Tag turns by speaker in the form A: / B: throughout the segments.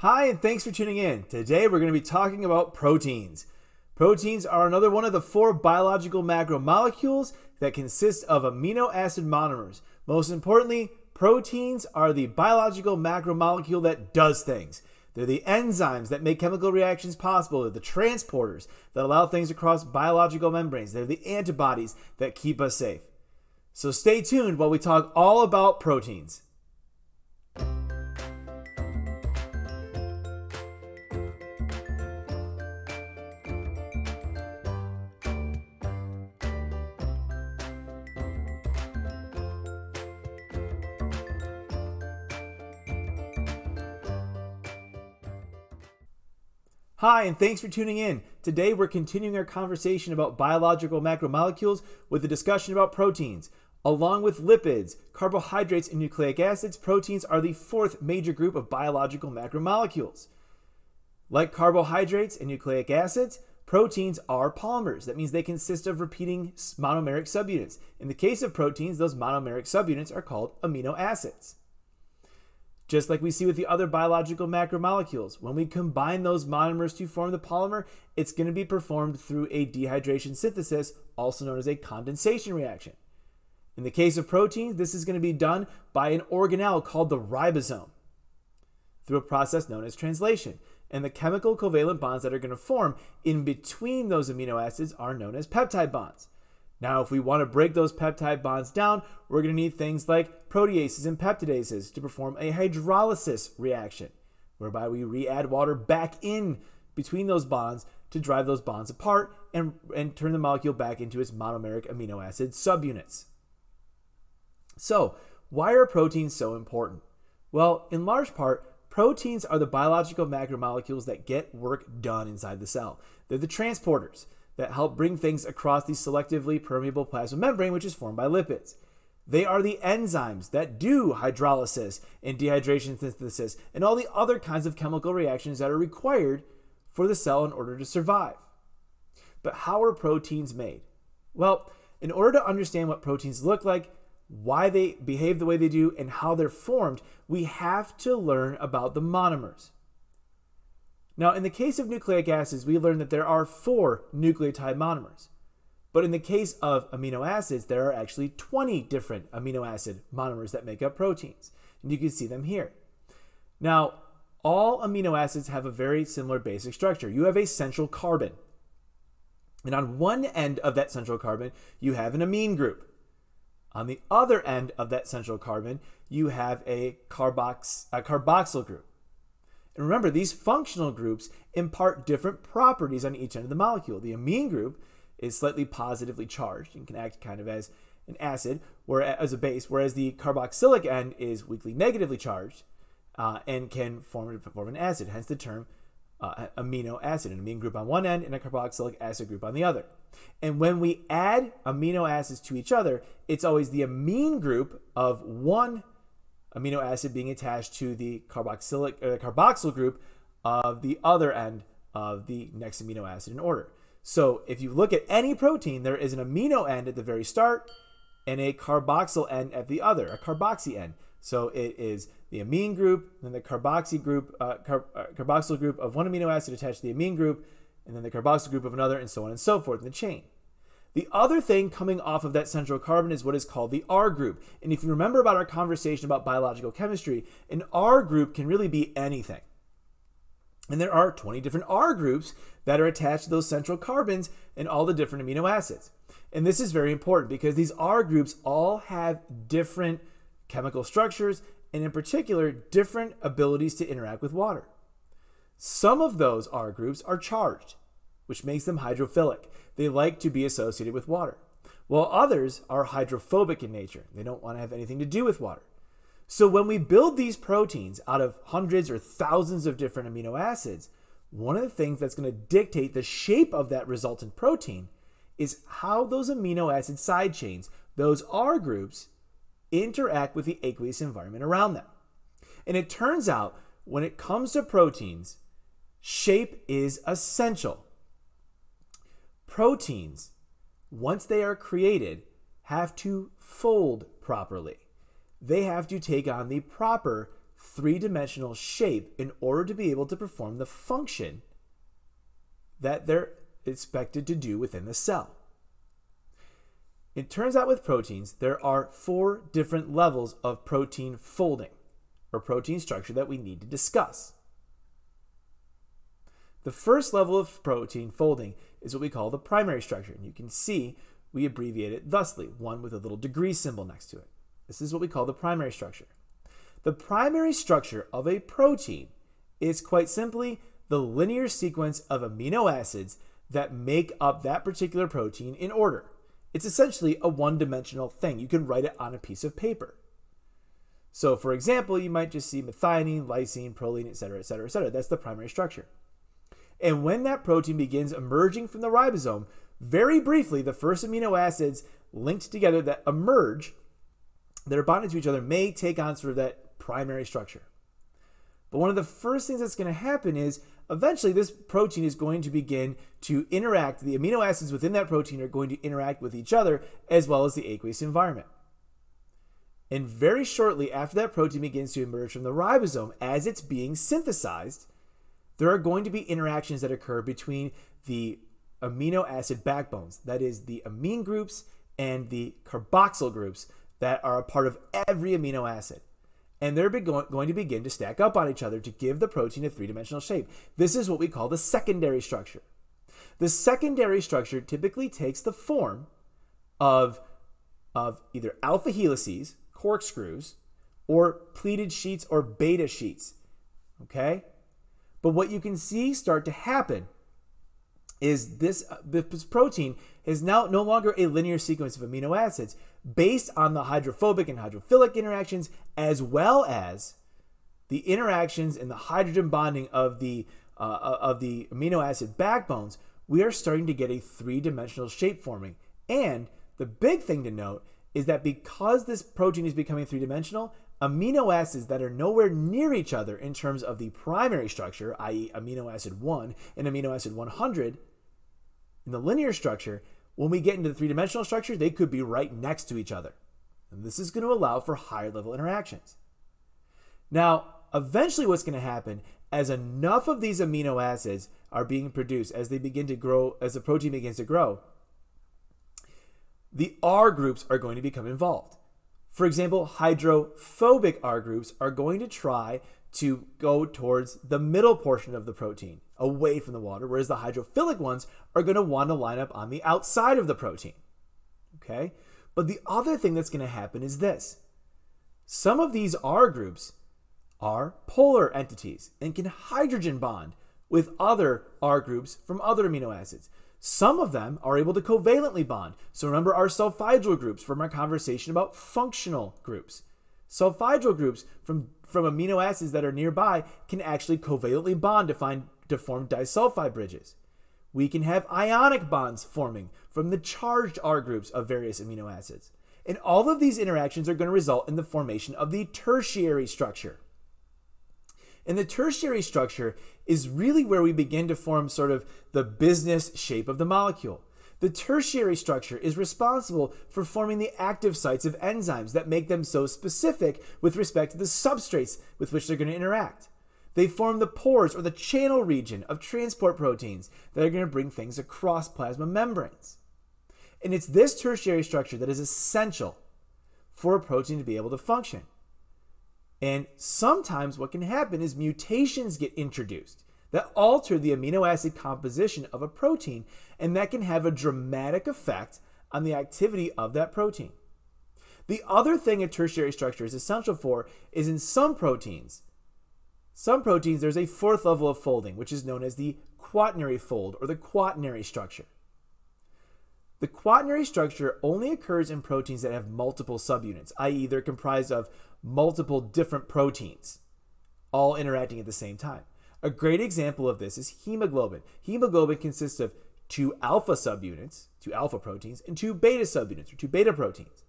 A: Hi, and thanks for tuning in. Today we're going to be talking about proteins. Proteins are another one of the four biological macromolecules that consist of amino acid monomers. Most importantly, proteins are the biological macromolecule that does things. They're the enzymes that make chemical reactions possible. They're the transporters that allow things across biological membranes. They're the antibodies that keep us safe. So stay tuned while we talk all about proteins. Hi, and thanks for tuning in. Today we're continuing our conversation about biological macromolecules with a discussion about proteins. Along with lipids, carbohydrates, and nucleic acids, proteins are the fourth major group of biological macromolecules. Like carbohydrates and nucleic acids, proteins are polymers. That means they consist of repeating monomeric subunits. In the case of proteins, those monomeric subunits are called amino acids. Just like we see with the other biological macromolecules, when we combine those monomers to form the polymer, it's going to be performed through a dehydration synthesis, also known as a condensation reaction. In the case of proteins, this is going to be done by an organelle called the ribosome through a process known as translation. And the chemical covalent bonds that are going to form in between those amino acids are known as peptide bonds. Now, if we want to break those peptide bonds down, we're going to need things like proteases and peptidases to perform a hydrolysis reaction, whereby we re-add water back in between those bonds to drive those bonds apart and, and turn the molecule back into its monomeric amino acid subunits. So, why are proteins so important? Well, in large part, proteins are the biological macromolecules that get work done inside the cell. They're the transporters that help bring things across the selectively permeable plasma membrane, which is formed by lipids. They are the enzymes that do hydrolysis and dehydration synthesis and all the other kinds of chemical reactions that are required for the cell in order to survive. But how are proteins made? Well, in order to understand what proteins look like, why they behave the way they do, and how they're formed, we have to learn about the monomers. Now, in the case of nucleic acids, we learned that there are four nucleotide monomers. But in the case of amino acids, there are actually 20 different amino acid monomers that make up proteins. And you can see them here. Now, all amino acids have a very similar basic structure. You have a central carbon. And on one end of that central carbon, you have an amine group. On the other end of that central carbon, you have a, carbox, a carboxyl group. And remember, these functional groups impart different properties on each end of the molecule. The amine group is slightly positively charged and can act kind of as an acid, or as a base, whereas the carboxylic end is weakly negatively charged uh, and can form, form an acid, hence the term uh, amino acid, an amine group on one end and a carboxylic acid group on the other. And when we add amino acids to each other, it's always the amine group of one amino acid being attached to the carboxylic uh, carboxyl group of the other end of the next amino acid in order. So if you look at any protein, there is an amino end at the very start and a carboxyl end at the other, a carboxy end. So it is the amine group, then the carboxy group, uh, car uh, carboxyl group of one amino acid attached to the amine group, and then the carboxyl group of another, and so on and so forth in the chain. The other thing coming off of that central carbon is what is called the R group. And if you remember about our conversation about biological chemistry, an R group can really be anything. And there are 20 different R groups that are attached to those central carbons and all the different amino acids. And this is very important because these R groups all have different chemical structures and in particular different abilities to interact with water. Some of those R groups are charged which makes them hydrophilic. They like to be associated with water. While others are hydrophobic in nature. They don't want to have anything to do with water. So when we build these proteins out of hundreds or thousands of different amino acids, one of the things that's going to dictate the shape of that resultant protein is how those amino acid side chains, those R groups, interact with the aqueous environment around them. And it turns out when it comes to proteins, shape is essential. Proteins, once they are created, have to fold properly. They have to take on the proper three dimensional shape in order to be able to perform the function that they're expected to do within the cell. It turns out with proteins, there are four different levels of protein folding or protein structure that we need to discuss. The first level of protein folding is what we call the primary structure. And you can see we abbreviate it thusly, one with a little degree symbol next to it. This is what we call the primary structure. The primary structure of a protein is quite simply the linear sequence of amino acids that make up that particular protein in order. It's essentially a one-dimensional thing. You can write it on a piece of paper. So for example, you might just see methionine, lysine, proline, etc., etc., etc. That's the primary structure. And when that protein begins emerging from the ribosome, very briefly, the first amino acids linked together that emerge, that are bonded to each other, may take on sort of that primary structure. But one of the first things that's going to happen is eventually this protein is going to begin to interact, the amino acids within that protein are going to interact with each other as well as the aqueous environment. And very shortly after that protein begins to emerge from the ribosome, as it's being synthesized, there are going to be interactions that occur between the amino acid backbones, that is, the amine groups and the carboxyl groups that are a part of every amino acid and they're going to begin to stack up on each other to give the protein a three-dimensional shape. This is what we call the secondary structure. The secondary structure typically takes the form of, of either alpha helices, corkscrews, or pleated sheets or beta sheets. Okay? But what you can see start to happen is this, uh, this protein is now no longer a linear sequence of amino acids based on the hydrophobic and hydrophilic interactions as well as the interactions and the hydrogen bonding of the uh, uh, of the amino acid backbones we are starting to get a three-dimensional shape forming. And the big thing to note is that because this protein is becoming three-dimensional amino acids that are nowhere near each other in terms of the primary structure i.e. amino acid 1 and amino acid 100 in the linear structure, when we get into the three-dimensional structure, they could be right next to each other. And this is going to allow for higher level interactions. Now, eventually what's going to happen as enough of these amino acids are being produced, as they begin to grow, as the protein begins to grow, the R groups are going to become involved. For example, hydrophobic R groups are going to try to go towards the middle portion of the protein, away from the water, whereas the hydrophilic ones are going to want to line up on the outside of the protein. Okay? But the other thing that's going to happen is this. Some of these R groups are polar entities and can hydrogen bond with other R groups from other amino acids. Some of them are able to covalently bond. So remember our sulfhydryl groups from our conversation about functional groups. Sulfhydryl groups from from amino acids that are nearby can actually covalently bond to, find, to form disulfide bridges. We can have ionic bonds forming from the charged R groups of various amino acids. And all of these interactions are going to result in the formation of the tertiary structure. And the tertiary structure is really where we begin to form sort of the business shape of the molecule. The tertiary structure is responsible for forming the active sites of enzymes that make them so specific with respect to the substrates with which they're going to interact. They form the pores or the channel region of transport proteins that are going to bring things across plasma membranes. And it's this tertiary structure that is essential for a protein to be able to function. And sometimes what can happen is mutations get introduced that alter the amino acid composition of a protein, and that can have a dramatic effect on the activity of that protein. The other thing a tertiary structure is essential for is in some proteins. Some proteins, there's a fourth level of folding, which is known as the quaternary fold or the quaternary structure. The quaternary structure only occurs in proteins that have multiple subunits, i.e., they're comprised of multiple different proteins, all interacting at the same time. A great example of this is hemoglobin. Hemoglobin consists of two alpha subunits, two alpha proteins, and two beta subunits, or two beta proteins.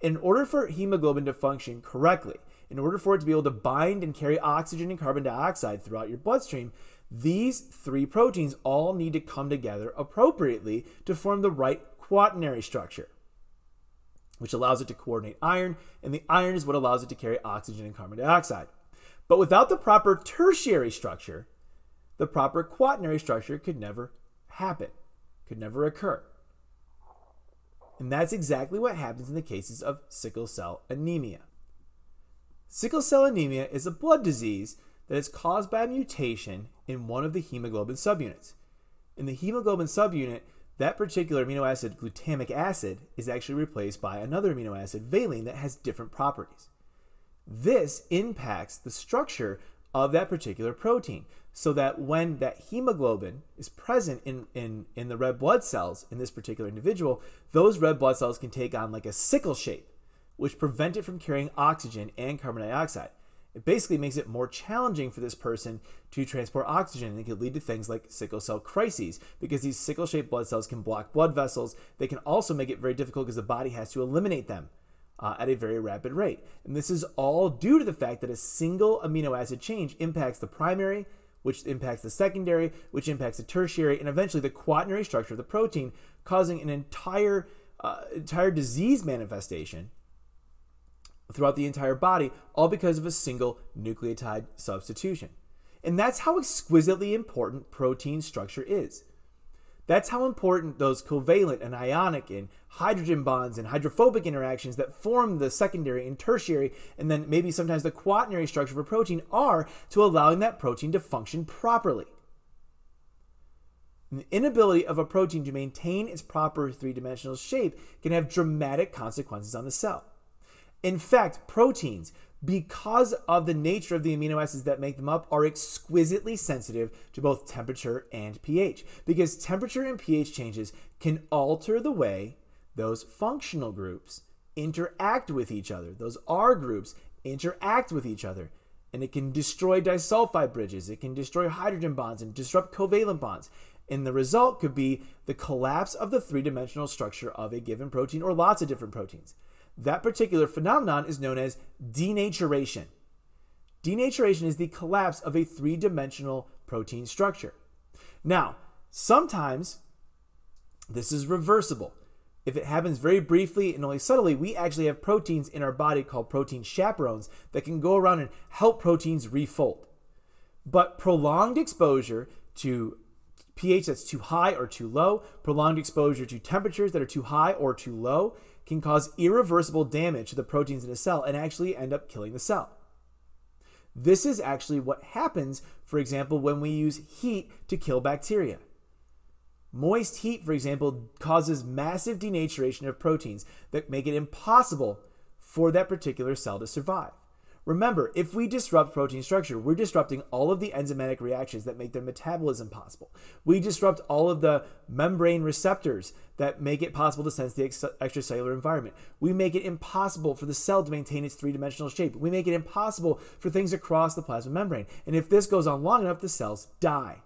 A: In order for hemoglobin to function correctly, in order for it to be able to bind and carry oxygen and carbon dioxide throughout your bloodstream, these three proteins all need to come together appropriately to form the right quaternary structure, which allows it to coordinate iron, and the iron is what allows it to carry oxygen and carbon dioxide. But without the proper tertiary structure, the proper quaternary structure could never happen, could never occur. And that's exactly what happens in the cases of sickle cell anemia. Sickle cell anemia is a blood disease that is caused by a mutation in one of the hemoglobin subunits. In the hemoglobin subunit, that particular amino acid, glutamic acid, is actually replaced by another amino acid, valine, that has different properties. This impacts the structure of that particular protein so that when that hemoglobin is present in, in, in the red blood cells in this particular individual, those red blood cells can take on like a sickle shape, which prevent it from carrying oxygen and carbon dioxide. It basically makes it more challenging for this person to transport oxygen and it could lead to things like sickle cell crises because these sickle shaped blood cells can block blood vessels. They can also make it very difficult because the body has to eliminate them uh, at a very rapid rate. And this is all due to the fact that a single amino acid change impacts the primary, which impacts the secondary, which impacts the tertiary, and eventually the quaternary structure of the protein, causing an entire, uh, entire disease manifestation throughout the entire body, all because of a single nucleotide substitution. And that's how exquisitely important protein structure is. That's how important those covalent and ionic and hydrogen bonds and hydrophobic interactions that form the secondary and tertiary, and then maybe sometimes the quaternary structure of a protein are to allowing that protein to function properly. And the inability of a protein to maintain its proper three dimensional shape can have dramatic consequences on the cell. In fact, proteins, because of the nature of the amino acids that make them up, are exquisitely sensitive to both temperature and pH. Because temperature and pH changes can alter the way those functional groups interact with each other. Those R groups interact with each other. And it can destroy disulfide bridges, it can destroy hydrogen bonds and disrupt covalent bonds. And the result could be the collapse of the three dimensional structure of a given protein or lots of different proteins. That particular phenomenon is known as denaturation. Denaturation is the collapse of a three dimensional protein structure. Now, sometimes this is reversible. If it happens very briefly and only subtly, we actually have proteins in our body called protein chaperones that can go around and help proteins refold. But prolonged exposure to pH that's too high or too low, prolonged exposure to temperatures that are too high or too low, can cause irreversible damage to the proteins in a cell and actually end up killing the cell. This is actually what happens, for example, when we use heat to kill bacteria. Moist heat, for example, causes massive denaturation of proteins that make it impossible for that particular cell to survive. Remember, if we disrupt protein structure, we're disrupting all of the enzymatic reactions that make their metabolism possible. We disrupt all of the membrane receptors that make it possible to sense the extracellular environment. We make it impossible for the cell to maintain its three dimensional shape. We make it impossible for things across the plasma membrane. And if this goes on long enough, the cells die.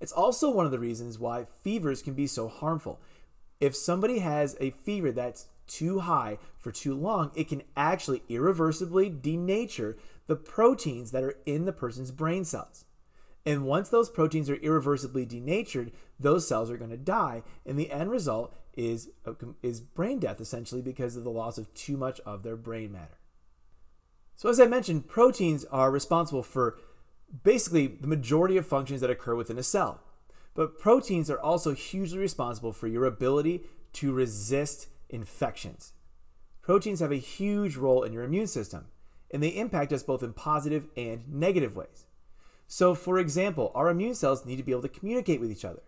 A: It's also one of the reasons why fevers can be so harmful. If somebody has a fever that's too high for too long, it can actually irreversibly denature the proteins that are in the person's brain cells. And once those proteins are irreversibly denatured, those cells are going to die. And the end result is, uh, is brain death, essentially, because of the loss of too much of their brain matter. So, as I mentioned, proteins are responsible for basically the majority of functions that occur within a cell. But proteins are also hugely responsible for your ability to resist infections. Proteins have a huge role in your immune system, and they impact us both in positive and negative ways. So, for example, our immune cells need to be able to communicate with each other.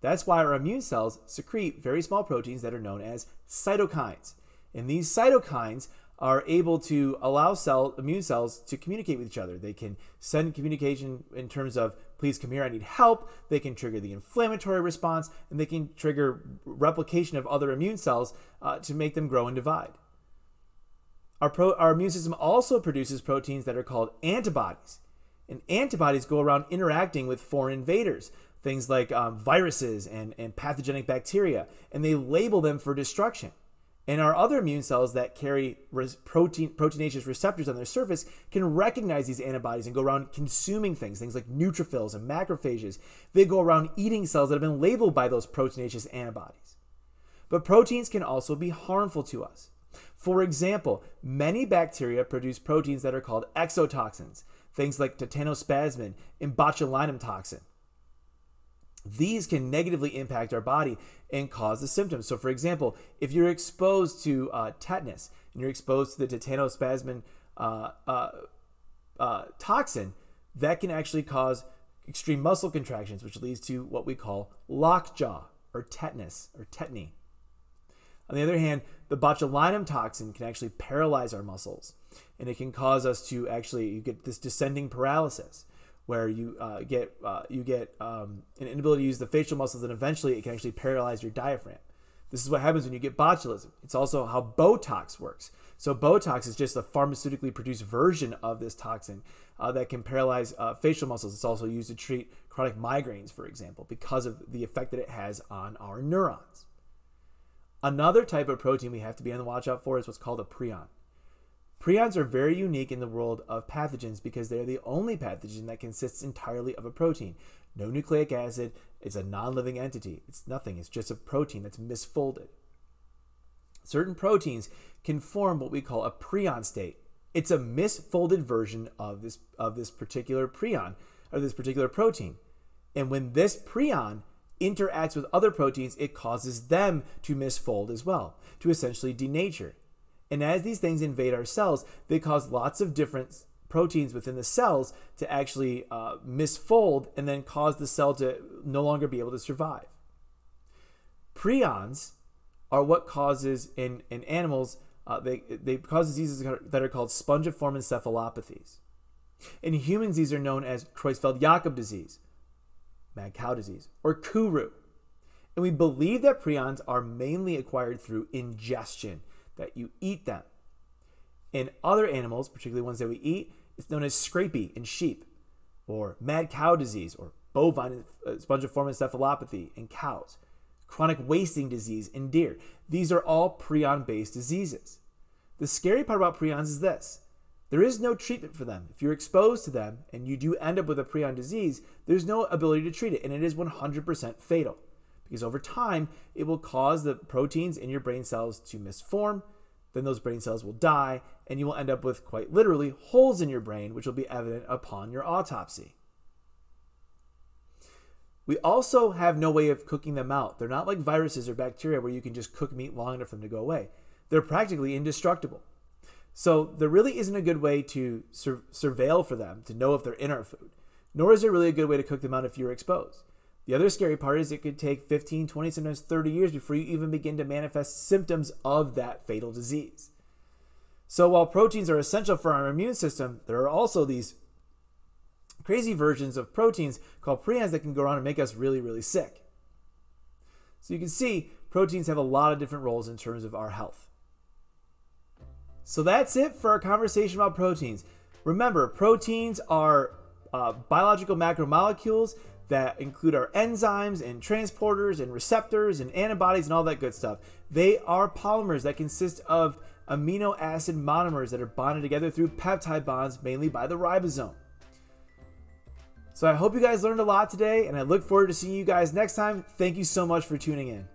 A: That's why our immune cells secrete very small proteins that are known as cytokines. And these cytokines are able to allow cell immune cells to communicate with each other. They can send communication in terms of please come here, I need help. They can trigger the inflammatory response, and they can trigger replication of other immune cells uh, to make them grow and divide. Our, pro, our immune system also produces proteins that are called antibodies. And antibodies go around interacting with foreign invaders, things like um, viruses and, and pathogenic bacteria, and they label them for destruction. And our other immune cells that carry protein, proteinaceous receptors on their surface can recognize these antibodies and go around consuming things, things like neutrophils and macrophages. They go around eating cells that have been labeled by those proteinaceous antibodies. But proteins can also be harmful to us. For example, many bacteria produce proteins that are called exotoxins, things like tetanospasmin and botulinum toxin. These can negatively impact our body and cause the symptoms. So, for example, if you're exposed to uh, tetanus and you're exposed to the tetanospasmin uh, uh, uh, toxin, that can actually cause extreme muscle contractions, which leads to what we call lockjaw or tetanus or tetany. On the other hand, the botulinum toxin can actually paralyze our muscles, and it can cause us to actually get this descending paralysis, where you uh, get uh, you get um, an inability to use the facial muscles, and eventually it can actually paralyze your diaphragm. This is what happens when you get botulism. It's also how Botox works. So Botox is just a pharmaceutically produced version of this toxin uh, that can paralyze uh, facial muscles. It's also used to treat chronic migraines, for example, because of the effect that it has on our neurons. Another type of protein we have to be on the watch out for is what's called a prion. Prions are very unique in the world of pathogens because they're the only pathogen that consists entirely of a protein. No nucleic acid, it's a non living entity. It's nothing, it's just a protein that's misfolded. Certain proteins can form what we call a prion state. It's a misfolded version of this, of this particular prion, or this particular protein. And when this prion interacts with other proteins, it causes them to misfold as well, to essentially denature. And as these things invade our cells, they cause lots of different proteins within the cells to actually uh, misfold and then cause the cell to no longer be able to survive. Prions are what causes in, in animals, uh, they, they cause diseases that are called spongiform encephalopathies. In humans, these are known as Creutzfeldt-Jakob disease, mad cow disease, or Kuru. And we believe that prions are mainly acquired through ingestion, that you eat them. In other animals, particularly ones that we eat, it's known as scrapie in sheep, or mad cow disease, or bovine uh, spongiform encephalopathy in cows, chronic wasting disease in deer. These are all prion based diseases. The scary part about prions is this there is no treatment for them. If you're exposed to them and you do end up with a prion disease, there's no ability to treat it, and it is 100% fatal because over time it will cause the proteins in your brain cells to misform. Then those brain cells will die, and you will end up with quite literally holes in your brain, which will be evident upon your autopsy. We also have no way of cooking them out. They're not like viruses or bacteria where you can just cook meat long enough for them to go away. They're practically indestructible. So there really isn't a good way to sur- surveil for them to know if they're in our food, nor is there really a good way to cook them out if you're exposed. The other scary part is it could take 15, 20, sometimes 30 years before you even begin to manifest symptoms of that fatal disease. So while proteins are essential for our immune system, there are also these crazy versions of proteins called prions that can go around and make us really, really sick. So you can see proteins have a lot of different roles in terms of our health. So that's it for our conversation about proteins. Remember, proteins are uh, biological macromolecules that include our enzymes and transporters and receptors and antibodies and all that good stuff. They are polymers that consist of amino acid monomers that are bonded together through peptide bonds, mainly by the ribosome. So I hope you guys learned a lot today, and I look forward to seeing you guys next time. Thank you so much for tuning in.